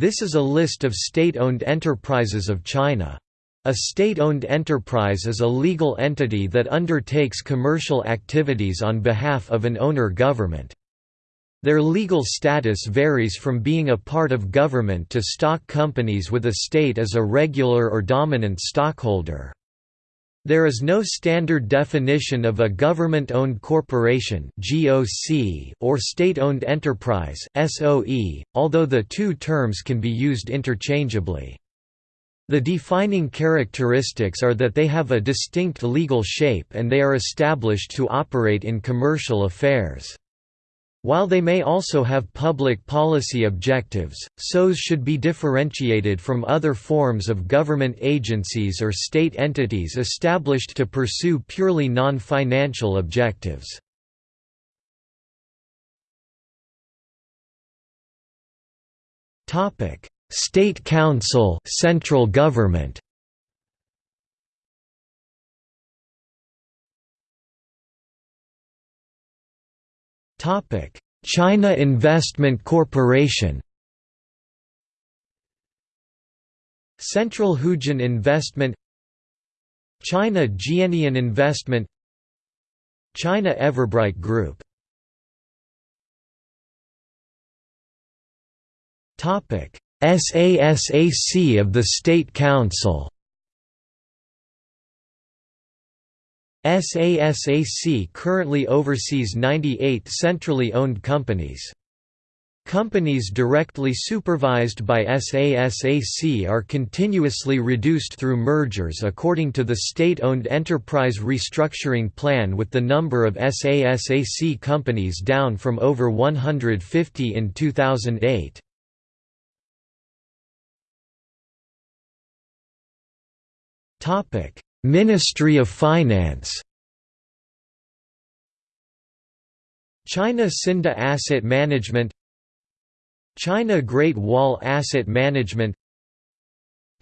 This is a list of state-owned enterprises of China. A state-owned enterprise is a legal entity that undertakes commercial activities on behalf of an owner government. Their legal status varies from being a part of government to stock companies with a state as a regular or dominant stockholder. There is no standard definition of a government-owned corporation or state-owned enterprise although the two terms can be used interchangeably. The defining characteristics are that they have a distinct legal shape and they are established to operate in commercial affairs. While they may also have public policy objectives, SOEs should be differentiated from other forms of government agencies or state entities established to pursue purely non-financial objectives. State Council central government Topic: China Investment Corporation. Central Huijin Investment China Jianyin Investment China Everbright Group SASAC of the State Council SASAC currently oversees 98 centrally owned companies. Companies directly supervised by SASAC are continuously reduced through mergers according to the state-owned enterprise restructuring plan with the number of SASAC companies down from over 150 in 2008. Topic: Ministry of Finance. China Cinda Asset Management. China Great Wall Asset Management.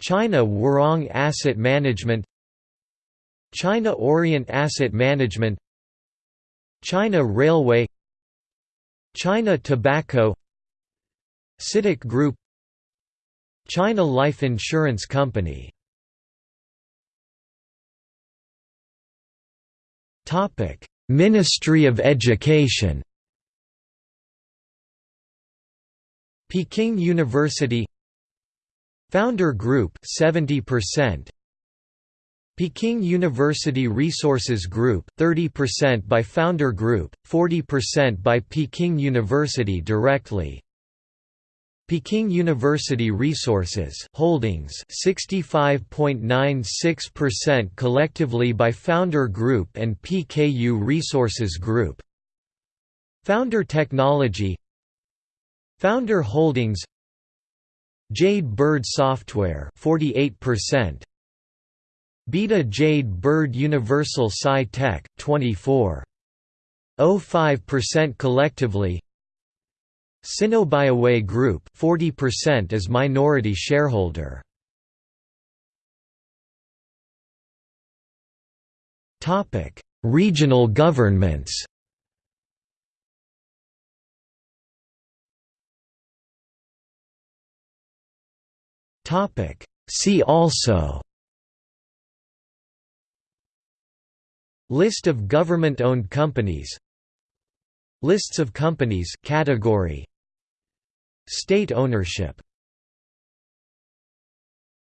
China Huarong Asset Management. China Orient Asset Management. China Railway. China Tobacco. CITIC Group. China Life Insurance Company Ministry of Education. Peking University. Founder Group 70% Peking University Resources Group 30% by Founder Group 40% by Peking University directly Peking University Resources Holdings 65.96% collectively by Founder Group and PKU Resources Group. Founder Technology Founder Holdings Jade Bird Software 48% Beida Jade Bird Universal Sci Tech 24.05% collectively Sinobioway Group 40% as minority shareholder. Topic: Regional governments. Topic: See also List of government-owned companies Lists of companies category State ownership